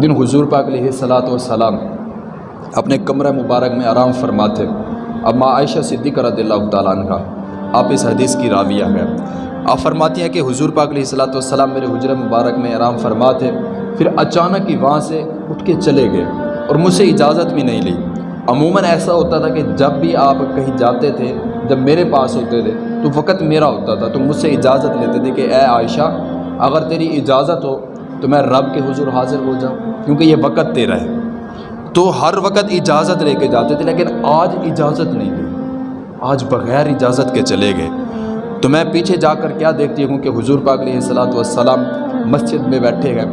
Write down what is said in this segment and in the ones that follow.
ایک دن حضور پاک علیہ صلاۃ والسلام اپنے کمرہ مبارک میں آرام فرماتے اب ماں عائشہ صدیقہ رضی اللہ تعالیٰ عنہ، آپ اس حدیث کی راویہ ہے آپ فرماتی ہیں کہ حضور پاک علیہ صلاۃ والسلام میرے حجر مبارک میں آرام فرماتے، پھر اچانک ہی وہاں سے اٹھ کے چلے گئے اور مجھ سے اجازت بھی نہیں لی۔ عموماً ایسا ہوتا تھا کہ جب بھی آپ کہیں جاتے تھے، جب میرے پاس ہوتے تھے، تو وقت میرا ہوتا تھا، تو مجھ سے اجازت لیتے تھے کہ اے عائشہ، اگر تیری اجازت ہو تو میں رب کے حضور حاضر ہو جاؤں، کیونکہ یہ وقت تیرا ہے۔ تو ہر وقت اجازت لے کے جاتے تھے، لیکن آج اجازت نہیں لی آج بغیر اجازت کے چلے گئے۔ تو میں پیچھے جا کر کیا دیکھتی ہوں کہ حضور پاک علیہ صلاۃ والسلام مسجد میں بیٹھے گئے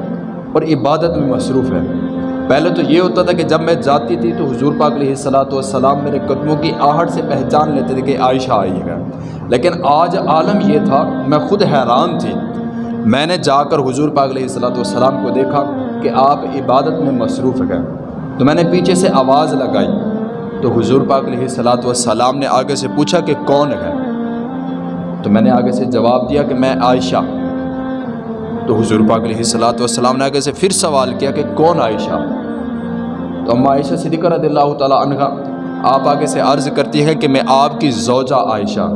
اور عبادت میں مصروف ہے پہلے تو یہ ہوتا تھا کہ جب میں جاتی تھی تو حضور پاک علیہ صلاۃ والسلام میرے قدموں کی آہٹ سے پہچان لیتے تھے کہ عائشہ آئی ہے۔ لیکن آج عالم یہ تھا، میں خود حیران تھی میں نے جا کر حضور پاک علیہ صلاۃ والسلام کو دیکھا کہ آپ عبادت میں مصروف گئے تو میں نے پیچھے سے آواز لگائی۔ تو حضور پاک علیہ صلاۃ والسلام نے آگے سے پوچھا کہ کون ہے؟ تو میں نے آگے سے جواب دیا کہ میں عائشہ۔ تو حضور پاک علیہ صلاۃ والسلام نے آگے سے پھر سوال کیا کہ کون عائشہ؟ تو اما عائشہ صدیقہ رضی اللہ تعالیٰ عنہ آپ آگے سے عرض کرتی ہے کہ میں آپ کی زوجہ عائشہ۔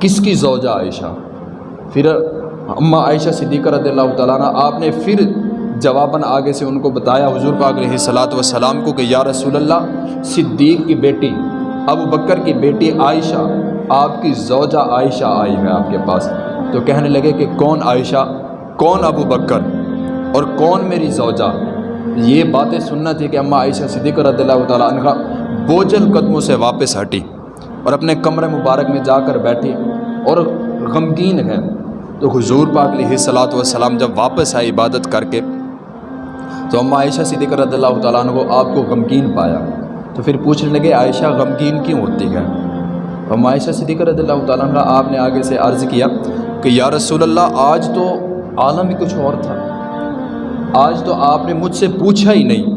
کس کی زوجہ عائشہ؟ پھر اما عائشہ صدیقہ رضی اللہ تعالیٰ عنہ، آپ نے پھر جواباً آگے سے ان کو بتایا، حضور پاک علیہ صلاۃ والسلام کو کہ یا رسول اللہ، صدیق کی بیٹی، ابو بکر کی بیٹی عائشہ، آپ کی زوجہ عائشہ آئی ہے آپ کے پاس۔ تو کہنے لگے کہ کون عائشہ؟ کون ابو بکر؟ اور کون میری زوجہ؟ یہ باتیں سننا تھی کہ اماں عائشہ صدیق رضی اللہ تعالیٰ عنہ بوجھل قدموں سے واپس ہٹی اور اپنے کمرے مبارک میں جا کر بیٹھی اور غمگین ہے۔ تو حضور پاک علیہ صلاۃ والسلام جب واپس آئے عبادت کر کے، تو اماں عائشہ صدیق رضی اللہ تعالیٰ عنہ آپ کو غمگین پایا۔ تو پھر پوچھنے لگے، عائشہ غمگین کیوں ہوتی ہے؟ اماں عائشہ صدیق رضی اللہ تعالیٰ عنہ آپ نے آگے سے عرض کیا کہ، یا رسول اللہ، آج تو عالم ہی کچھ اور تھا۔ آج تو آپ نے مجھ سے پوچھا ہی نہیں،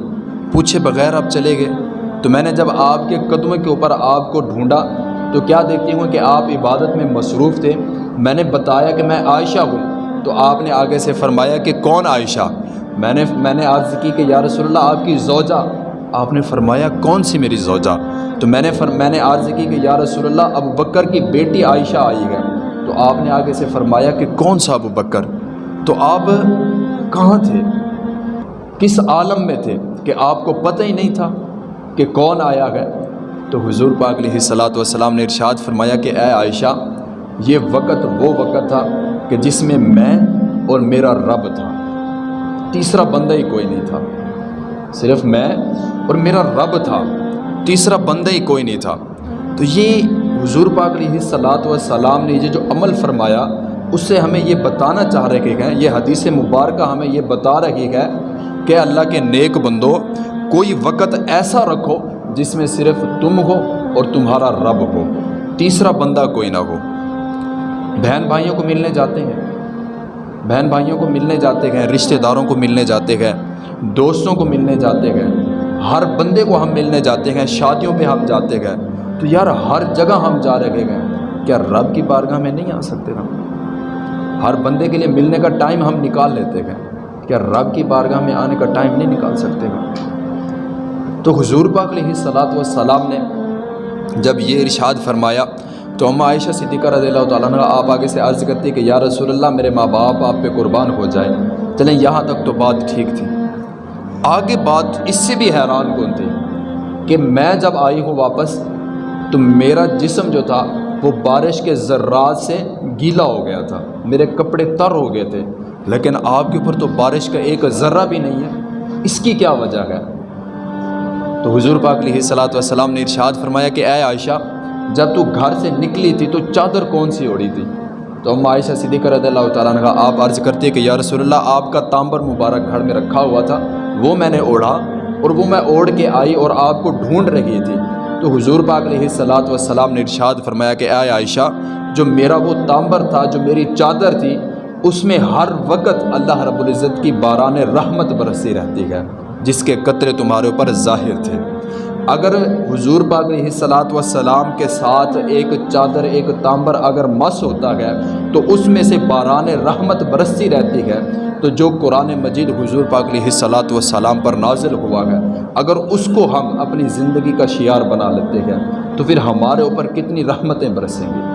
پوچھے بغیر آپ چلے گئے۔ تو میں نے جب آپ کے قدموں کے اوپر آپ کو ڈھونڈا تو کیا دیکھتی ہوں کہ آپ عبادت میں مصروف تھے؟ میں نے بتایا کہ میں عائشہ ہوں۔ تو آپ نے آگے سے فرمایا کہ کون عائشہ؟ میں نے میں نے عرض کی کہ یا رسول اللہ، آپ کی زوجہ۔ آپ نے فرمایا کون سی میری زوجہ؟ تو میں نے فر میں نے عرض کی کہ یا رسول اللہ، ابو بکر کی بیٹی عائشہ آئی ہے۔ تو آپ نے آگے سے فرمایا کہ کون سا ابو بکر؟ تو آپ کہاں تھے؟ کس عالم میں تھے؟ کہ آپ کو پتہ ہی نہیں تھا کہ کون آیا ہے۔ تو حضور پاک علیہ صلاۃ والسلام نے ارشاد فرمایا کہ اے عائشہ، یہ وقت وہ وقت تھا کہ جس میں میں اور میرا رب تھا۔ تیسرا بندہ ہی کوئی نہیں تھا۔ صرف میں اور میرا رب تھا۔ تیسرا بندہ ہی کوئی نہیں تھا۔ تو یہ حضور پاک علیہ صلاۃ والسلام نے یہ جو عمل فرمایا، اس سے ہمیں یہ بتانا چاہ رہے ہیں یہ حدیث مبارکہ ہمیں یہ بتا رہی ہے کہ اللہ کے نیک بندو، کوئی وقت ایسا رکھو جس میں صرف تم ہو اور تمہارا رب ہو۔ تیسرا بندہ کوئی نہ ہو۔ بہن بھائیوں کو ملنے جاتے ہیں۔ بہن بھائیوں کو ملنے جاتے ہیں، رشتہ داروں کو ملنے جاتے ہیں، دوستوں کو ملنے جاتے ہیں۔ ہر بندے کو ہم ملنے جاتے ہیں، شادیوں پہ ہم جاتے ہیں۔ تو یار، ہر جگہ ہم جا رہے ہیں۔ کیا رب کی بارگاہ میں نہیں آ سکتے ہم؟ ہر بندے کے لیے ملنے کا ٹائم ہم نکال لیتے ہیں۔ کیا رب کی بارگاہ میں آنے کا ٹائم نہیں نکال سکتے ہیں تو حضور پاک علیہ صلاۃ والسلام نے جب یہ ارشاد فرمایا تو اما عائشہ صدیقہ رضی اللہ تعالیٰ عنہ، آپ آگے سے عرض کرتی کہ یا رسول اللہ، میرے ماں باپ آپ پہ قربان ہو جائے چلیں یہاں تک تو بات ٹھیک تھی۔ آگے بات اس سے بھی حیران کن تھی کہ میں جب آئی ہوں واپس تو میرا جسم جو تھا، وہ بارش کے ذرات سے گیلا ہو گیا تھا۔ میرے کپڑے تر ہو گئے تھے۔ لیکن آپ کے اوپر تو بارش کا ایک ذرہ بھی نہیں ہے۔ اس کی کیا وجہ ہے؟ تو حضور پاک علیہ صلاۃ والسلام نے ارشاد فرمایا کہ اے عائشہ، جب تو گھر سے نکلی تھی تو چادر کون سی اوڑی تھی؟ تو ہم عائشہ صدیقہ رضی اللہ تعالیٰ نے آپ عرض کرتے کہ یا رسول اللہ، آپ کا تامبر مبارک گھر میں رکھا ہوا تھا، وہ میں نے اوڑھا اور وہ میں اوڑھ کے آئی اور آپ کو ڈھونڈ رہی تھی۔ تو حضور پاک علیہ صلاۃ والسلام نے ارشاد فرمایا کہ اے عائشہ، جو میرا وہ تامبر تھا، جو میری چادر تھی، اس میں ہر وقت اللہ رب العزت کی باران رحمت برسی رہتی ہے۔ جس کے قطرے تمہارے اوپر ظاہر تھے۔ اگر حضور پاک علیہ صلاۃ والسلام کے ساتھ ایک چادر، ایک تامبر اگر مس ہوتا ہے، تو اس میں سے باران رحمت برستی رہتی ہے۔ تو جو قرآن مجید حضور پاک علیہ صلاۃ والسلام پر نازل ہوا ہے، اگر اس کو ہم اپنی زندگی کا شعار بنا لیتے ہیں، تو پھر ہمارے اوپر کتنی رحمتیں برسیں گی۔